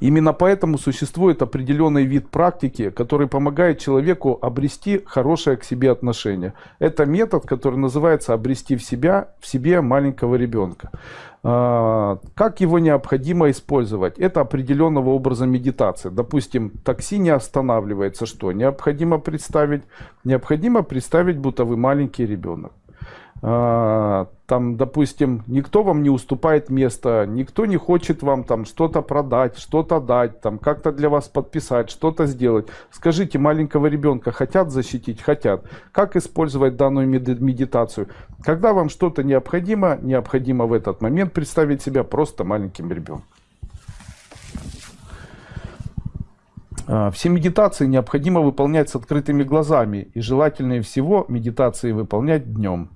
Именно поэтому существует определенный вид практики, который помогает человеку обрести хорошее к себе отношение. Это метод, который называется обрести в, себя, в себе маленького ребенка. А, как его необходимо использовать? Это определенного образа медитации. Допустим, такси не останавливается. Что? Необходимо представить, необходимо представить, будто вы маленький ребенок. Там, допустим, никто вам не уступает место, никто не хочет вам там что-то продать, что-то дать, там как-то для вас подписать, что-то сделать. Скажите, маленького ребенка хотят защитить? Хотят. Как использовать данную медитацию? Когда вам что-то необходимо, необходимо в этот момент представить себя просто маленьким ребенком. А, все медитации необходимо выполнять с открытыми глазами и желательнее всего медитации выполнять днем.